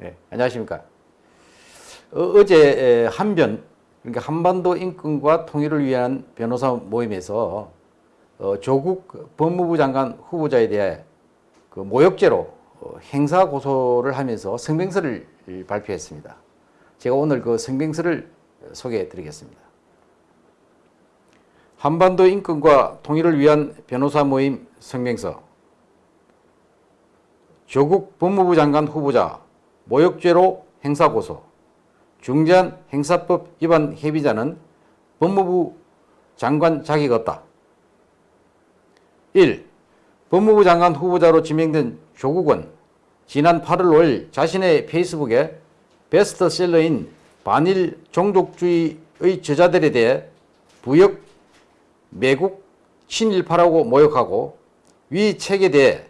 네, 안녕하십니까. 어, 제 한변, 그러니까 한반도 인권과 통일을 위한 변호사 모임에서 어, 조국 법무부 장관 후보자에 대해 그 모욕죄로 어, 행사 고소를 하면서 성명서를 발표했습니다. 제가 오늘 그 성명서를 소개해 드리겠습니다. 한반도 인권과 통일을 위한 변호사 모임 성명서 조국 법무부 장관 후보자 모욕죄로 행사고소 중대한 행사법 위반 해비자는 법무부 장관 자격 없다. 1. 법무부 장관 후보자로 지명된 조국은 지난 8월 5일 자신의 페이스북에 베스트셀러인 반일 종족주의의 저자들에 대해 부역, 매국, 친일파라고 모욕하고 위 책에 대해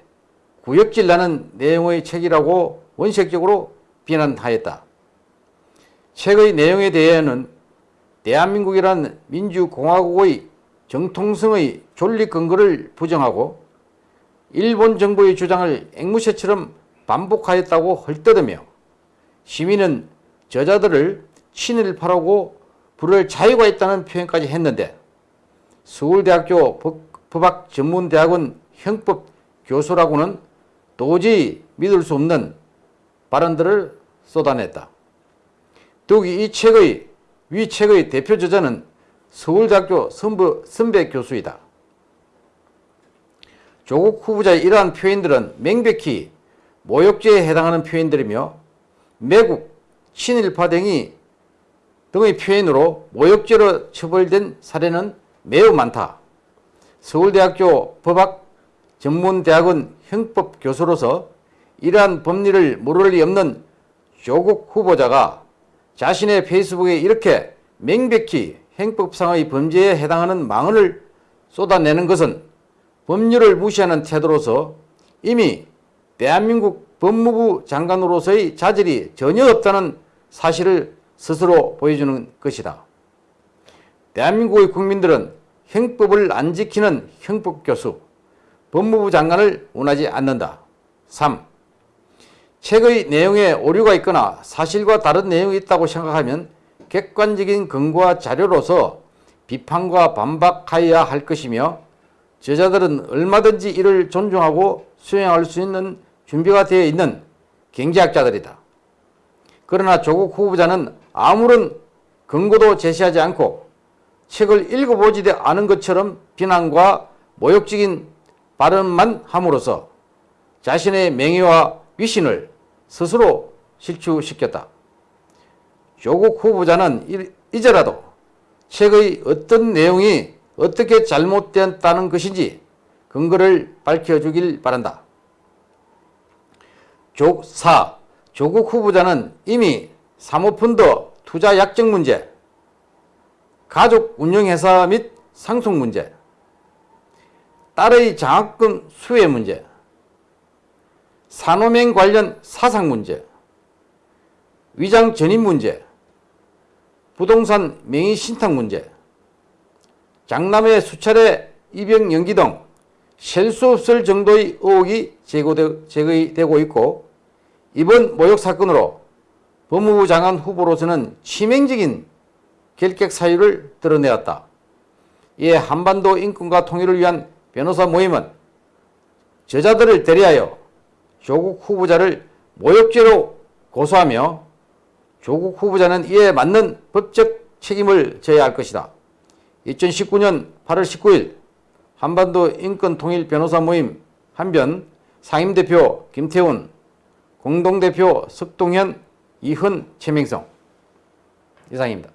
구역질 나는 내용의 책이라고 원색적으로 비난하였다. 책의 내용에 대해는 대한민국이란 민주공화국의 정통성의 존립 근거를 부정하고 일본 정부의 주장을 앵무새처럼 반복하였다고 헐뜯으며 시민은 저자들을 친일파라고 부를 자유가 있다는 표현까지 했는데 서울대학교 법학전문대학원 형법교수라고는 도저히 믿을 수 없는 발언들을 쏟아냈다. 더욱이 이 책의 위 책의 대표 저자는 서울대학교 선부, 선배 교수이다. 조국 후보자의 이러한 표현들은 명백히 모욕죄에 해당하는 표현들이며 매국, 친일파 등이 등의 표현으로 모욕죄로 처벌된 사례는 매우 많다. 서울대학교 법학 전문대학원 형법교수로서 이러한 법리를 모를 리 없는 조국 후보자가 자신의 페이스북에 이렇게 명백히 행법상의 범죄에 해당하는 망언을 쏟아내는 것은 법률을 무시하는 태도로서 이미 대한민국 법무부 장관으로서의 자질이 전혀 없다는 사실을 스스로 보여주는 것이다. 대한민국의 국민들은 형법을 안 지키는 형법교수, 법무부 장관을 원하지 않는다. 3. 책의 내용에 오류가 있거나 사실과 다른 내용이 있다고 생각하면 객관적인 근거와 자료로서 비판과 반박하여야 할 것이며 저자들은 얼마든지 이를 존중하고 수용할 수 있는 준비가 되어 있는 경제학자들이다. 그러나 조국 후보자는 아무런 근거도 제시하지 않고 책을 읽어보지도 않은 것처럼 비난과 모욕적인 발언만 함으로써 자신의 명예와 위신을 스스로 실추시켰다. 조국 후보자는 이제라도 책의 어떤 내용이 어떻게 잘못되었다는 것인지 근거를 밝혀주길 바란다. 조, 4. 조국 후보자는 이미 사모펀드 투자 약정 문제, 가족 운영회사 및 상속 문제, 딸의 장학금 수혜 문제, 산호맹 관련 사상 문제, 위장 전입 문제, 부동산 명의 신탁 문제, 장남의 수차례 입영 연기 등 셀 수 없을 정도의 의혹이 제거되고 있고 이번 모욕 사건으로 법무부 장관 후보로서는 치명적인 결격 사유를 드러내었다. 이에 한반도 인권과 통일을 위한 변호사 모임은 저자들을 대리하여 조국 후보자를 모욕죄로 고소하며 조국 후보자는 이에 맞는 법적 책임을 져야 할 것이다. 2019년 8월 19일 한반도 인권통일 변호사 모임 한변 상임대표 김태훈, 공동대표 석동현, 이흔, 최명성 이상입니다.